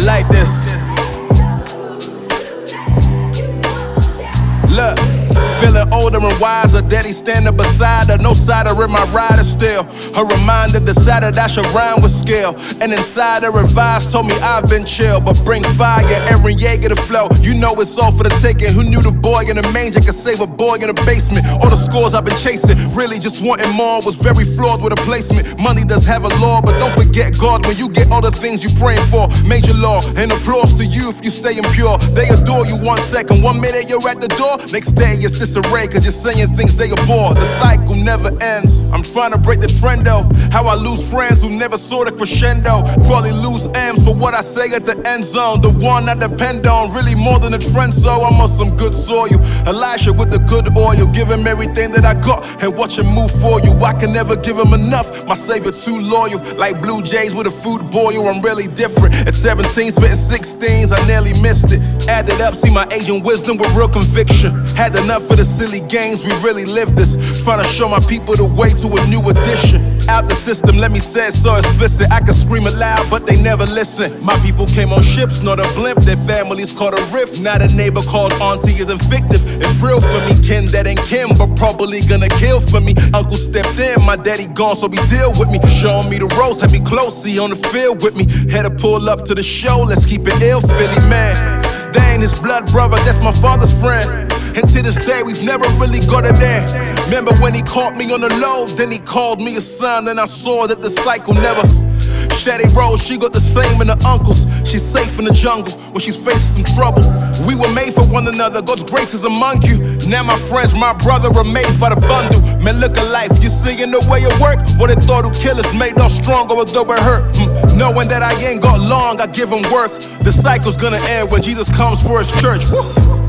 like this. Look, feeling older and wiser. Daddy standing beside her, no cider in my rider still. Her reminder decided I should rhyme with skill. And inside her advice told me I've been chill, but bring fire. Aaron Yeager to flow. You know it's all for the taking. Who knew the boy in the manger could save a boy in the basement? All the scores I've been chasing, really just wanting more. Was very flawed with a placement. Money does have a law, but don't forget God when you get all the things you praying for. Major law and applause to you if you stay impure. They adore you one second, one minute you're at the door. Next day it's disarray, cause you're saying things they abhor. The cycle never ends. I'm trying to break the trend though. How I lose friends who never saw the crescendo. Probably lose what I say at the end zone. The one I depend on, really more than a trend, so I'm on some good soil. Elijah with the good oil, give him everything that I got and watch him move for you. I can never give him enough. My savior too loyal, like Blue Jays with a food boil. I'm really different. At 17, spitting 16s, I nearly missed it. Added up, see my Asian wisdom with real conviction. Had enough of the silly games, we really lived this. Trying to show my people the way to a new edition. Out the system, let me say it so explicit. I can scream it loud, but they never listen. My people came on ships, not a blimp. Their families caught a rift. Now the neighbor called auntie is fictive. It's real for me. Kin that ain't Kim, but probably gonna kill for me. Uncle stepped in, my daddy gone, so be deal with me. Showing me the ropes, had me close, see on the field with me. Had to pull up to the show, let's keep it ill, Philly man. Ain't his blood brother, that's my father's friend. And to this day, we've never really got it there. Remember when he caught me on the low, then he called me a son, and I saw that the cycle never. Shady Rose, she got the same in her uncles. She's safe in the jungle when she's facing some trouble. We were made for one another, God's grace is among you. Now my friends, my brother, amazed by the bundle. Man, look at life, you see in the way it work. What they thought would kill us made us stronger, although it hurt. Mm, Knowing that I ain't got long, I give him worth. The cycle's gonna end when Jesus comes for his church. Woo.